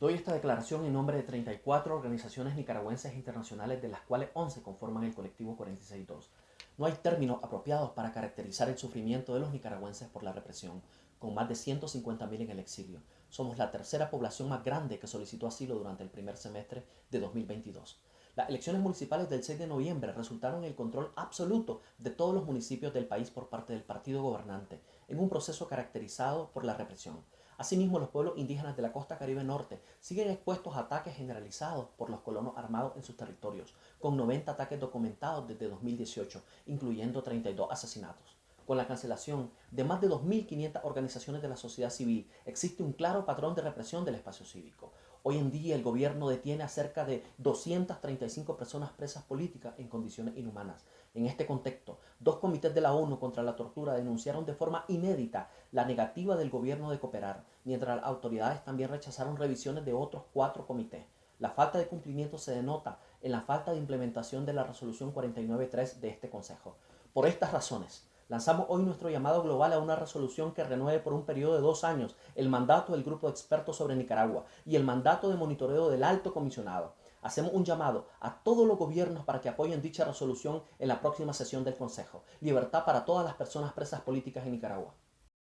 Doy esta declaración en nombre de 34 organizaciones nicaragüenses e internacionales, de las cuales 11 conforman el colectivo 462. No hay términos apropiados para caracterizar el sufrimiento de los nicaragüenses por la represión, con más de 150.000 en el exilio. Somos la tercera población más grande que solicitó asilo durante el primer semestre de 2022. Las elecciones municipales del 6 de noviembre resultaron en el control absoluto de todos los municipios del país por parte del partido gobernante, en un proceso caracterizado por la represión. Asimismo, los pueblos indígenas de la costa caribe norte siguen expuestos a ataques generalizados por los colonos armados en sus territorios, con 90 ataques documentados desde 2018, incluyendo 32 asesinatos. Con la cancelación de más de 2.500 organizaciones de la sociedad civil, existe un claro patrón de represión del espacio cívico. Hoy en día el gobierno detiene a cerca de 235 personas presas políticas en condiciones inhumanas. En este contexto, dos comités de la ONU contra la tortura denunciaron de forma inédita la negativa del gobierno de cooperar, mientras las autoridades también rechazaron revisiones de otros cuatro comités. La falta de cumplimiento se denota en la falta de implementación de la resolución 49.3 de este Consejo. Por estas razones, Lanzamos hoy nuestro llamado global a una resolución que renueve por un periodo de dos años el mandato del Grupo de Expertos sobre Nicaragua y el mandato de monitoreo del Alto Comisionado. Hacemos un llamado a todos los gobiernos para que apoyen dicha resolución en la próxima sesión del Consejo. Libertad para todas las personas presas políticas en Nicaragua.